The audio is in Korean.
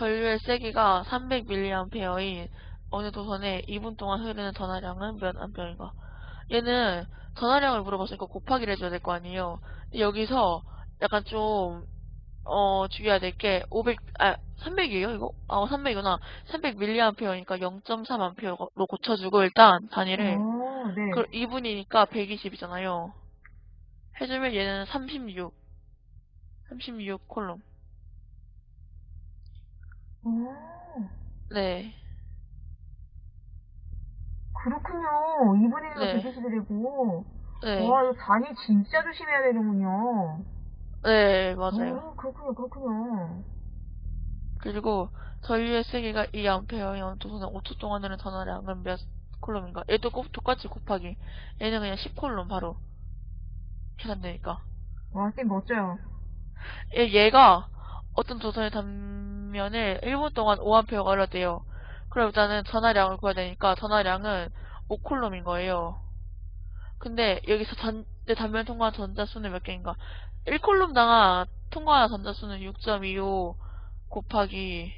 전류의 세기가 300mA인 어느 도선에 2분 동안 흐르는 전하량은 몇 암페어인가? 얘는 전하량을 물어봤으니까 곱하기를 해줘야 될 거 아니에요. 여기서 약간 좀, 어, 주의해야 될 게, 500, 아, 300이에요, 이거? 아, 300이구나. 300mA니까 0.3A로 고쳐주고, 일단, 단위를. 어, 네. 그 2분이니까 120이잖아요. 해주면 얘는 36. 36 콜롬. 어, 네. 그렇군요. 2분의 1가 네. 120이되고. 네. 와, 이거 단위 진짜 조심해야 되는군요. 네, 맞아요. 어, 그렇군요, 그렇군요. 그리고 전류의 세기가 2A인 도선에 5초 동안 흐르는 전하량은 몇 콜롬인가? 얘도 꼭 똑같이 곱하기. 얘는 그냥 10콜롬 바로 계산되니까. 와, 쌤 멋져요. 얘, 얘가 어떤 도선의 단면을 1분 동안 5A가 흘러대요. 그럼 일단은 전하량을 구해야 되니까 전하량은 5콜롬인 거예요. 근데 여기서 전, 내 단면 통과한 전자수는 몇 개인가? 1콜롬당 통과한 전자수는 6.25 곱하기